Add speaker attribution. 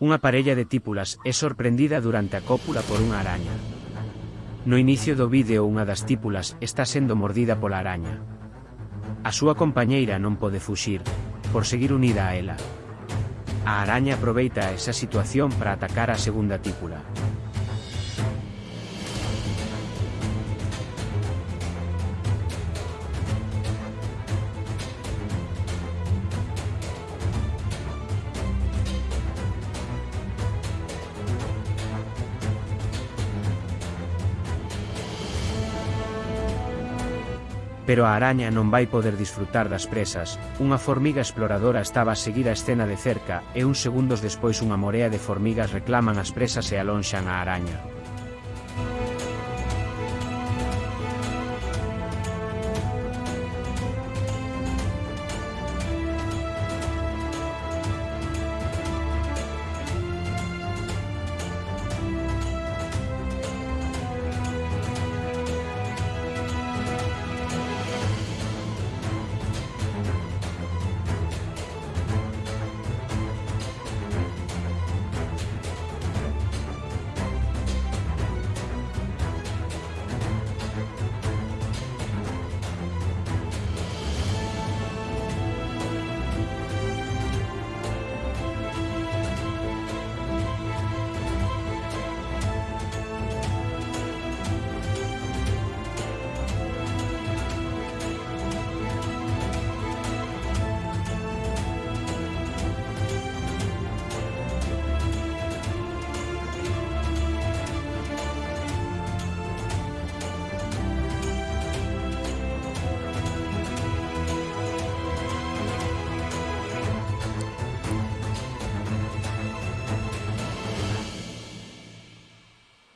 Speaker 1: unha parella de típulas é sorprendida durante a cópula por unha araña. No inicio do vídeo unha das típulas está sendo mordida pola araña. A súa compañeira non pode fuxir, por seguir unida a ela. A araña aproveita esa situación para atacar a segunda típula. pero a araña non vai poder disfrutar das presas, unha formiga exploradora estaba a seguir a escena de cerca e uns segundos despois unha morea de formigas reclaman as presas e alonxan a araña.